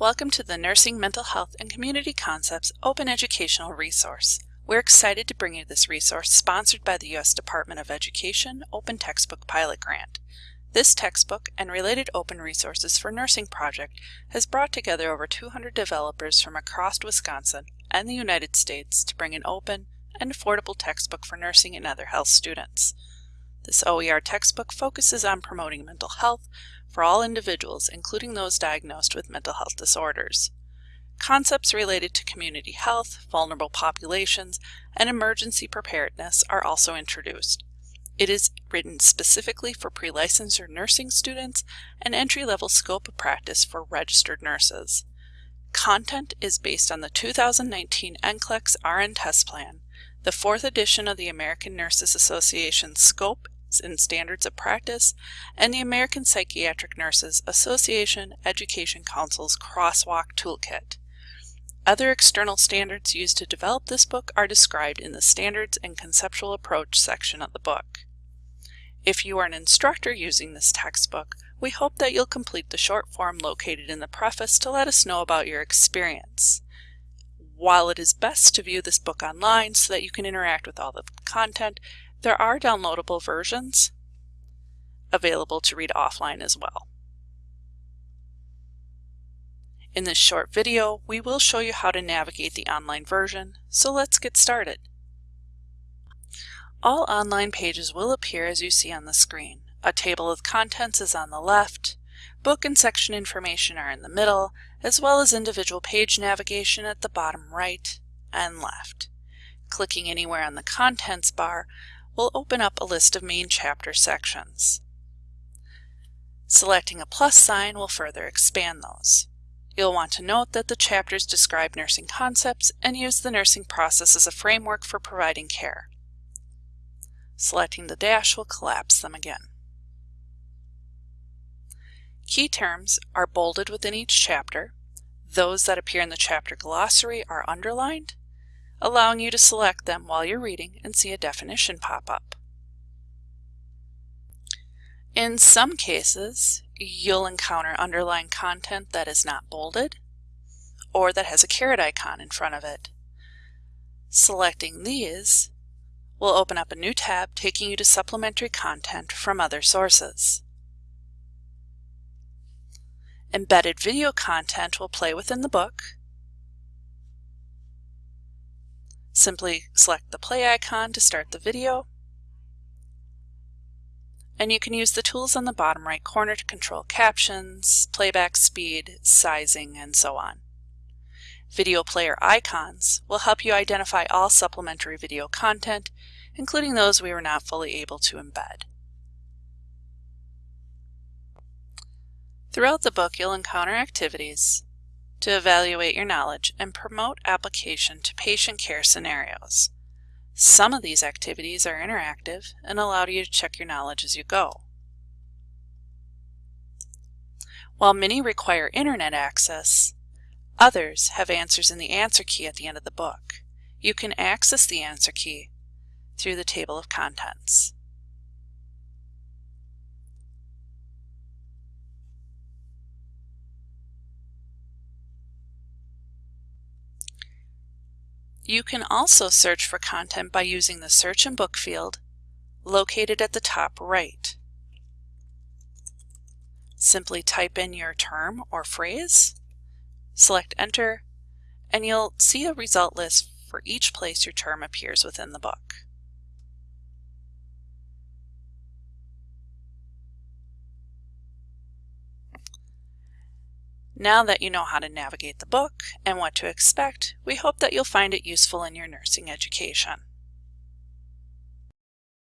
Welcome to the Nursing, Mental Health, and Community Concepts Open Educational Resource. We're excited to bring you this resource sponsored by the U.S. Department of Education Open Textbook Pilot Grant. This textbook and related open resources for nursing project has brought together over 200 developers from across Wisconsin and the United States to bring an open and affordable textbook for nursing and other health students. This OER textbook focuses on promoting mental health for all individuals, including those diagnosed with mental health disorders. Concepts related to community health, vulnerable populations, and emergency preparedness are also introduced. It is written specifically for pre-licensure nursing students and entry-level scope of practice for registered nurses. Content is based on the 2019 NCLEX RN test plan, the fourth edition of the American Nurses Association Scope and Standards of Practice, and the American Psychiatric Nurses Association Education Council's Crosswalk Toolkit. Other external standards used to develop this book are described in the Standards and Conceptual Approach section of the book. If you are an instructor using this textbook, we hope that you'll complete the short form located in the preface to let us know about your experience. While it is best to view this book online so that you can interact with all the content, there are downloadable versions available to read offline as well. In this short video, we will show you how to navigate the online version, so let's get started. All online pages will appear as you see on the screen. A table of contents is on the left, book and section information are in the middle, as well as individual page navigation at the bottom right and left. Clicking anywhere on the contents bar will open up a list of main chapter sections. Selecting a plus sign will further expand those. You'll want to note that the chapters describe nursing concepts and use the nursing process as a framework for providing care. Selecting the dash will collapse them again. Key terms are bolded within each chapter. Those that appear in the chapter glossary are underlined, allowing you to select them while you're reading and see a definition pop up. In some cases, you'll encounter underlined content that is not bolded or that has a caret icon in front of it. Selecting these will open up a new tab taking you to supplementary content from other sources. Embedded video content will play within the book Simply select the play icon to start the video. And you can use the tools on the bottom right corner to control captions, playback speed, sizing, and so on. Video player icons will help you identify all supplementary video content, including those we were not fully able to embed. Throughout the book, you'll encounter activities to evaluate your knowledge and promote application to patient care scenarios. Some of these activities are interactive and allow you to check your knowledge as you go. While many require internet access, others have answers in the answer key at the end of the book. You can access the answer key through the table of contents. You can also search for content by using the Search and Book field located at the top right. Simply type in your term or phrase, select Enter, and you'll see a result list for each place your term appears within the book. Now that you know how to navigate the book and what to expect, we hope that you'll find it useful in your nursing education.